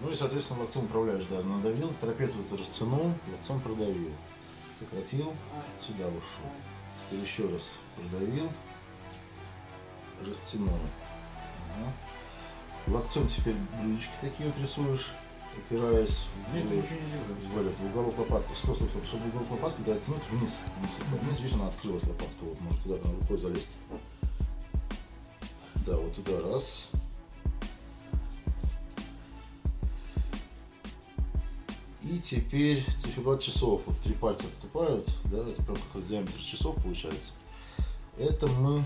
Ну и, соответственно, локтем управляешь, да, надавил, трапецию ты растянул, локтем продавил. Сократил, сюда ушел. Теперь еще раз продавил, растянул. Ага. Локтем теперь блюдечки такие вот рисуешь, упираясь в, Нет, в, этот, в уголок лопатки. Стоп, стоп, стоп. Чтобы уголок лопатки дотянуть вниз. Вниз, вот вниз, видишь, она открылась лопатка. Вот, может туда рукой залезть. Да, вот туда раз. И теперь циферблат часов. Вот три пальца отступают, да, это прям как диаметр часов получается. Это мы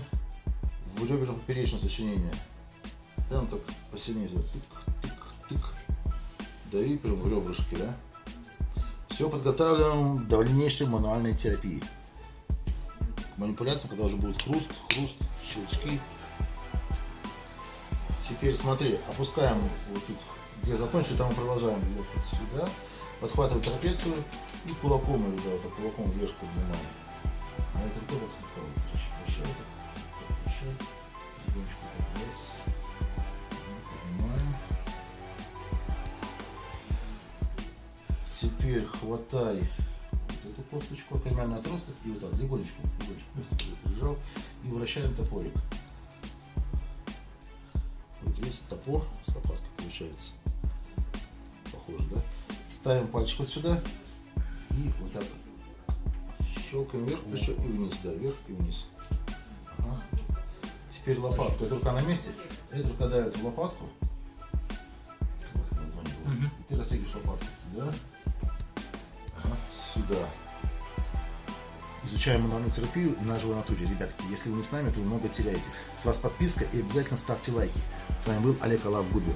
в реберно-поперечное сочинение. Прям так посильнее. Тык, тык, тык. Дави прям в ребрышки, да. Все подготавливаем к дальнейшей мануальной терапии. К манипуляциям, когда уже будет хруст, хруст, щелчки. Теперь смотри, опускаем вот тут, где закончили, там продолжаем ехать сюда. Подхватываем трапецию и кулаком ее, да, вот так кулаком вверх поднимаем. А это так слегка вот поднимаем. Теперь хватай вот эту косточку, примерно отросток, и вот так легонечко, легонечко косточку прижал и вращаем топорик. Вот весь топор с лопаткой получается. Похоже, да? Ставим пальчик вот сюда и вот так щелкаем вверх плечо и вниз, да, вверх и вниз. Ага. Теперь лопатка. Эта рука на месте, эта рука давит в лопатку. И ты растягиваешь лопатку. Да? Ага, сюда. Изучаем мануальную терапию на живой натуре. Ребятки, если вы не с нами, то вы много теряете. С вас подписка и обязательно ставьте лайки. С вами был Олег Алав Гудвин.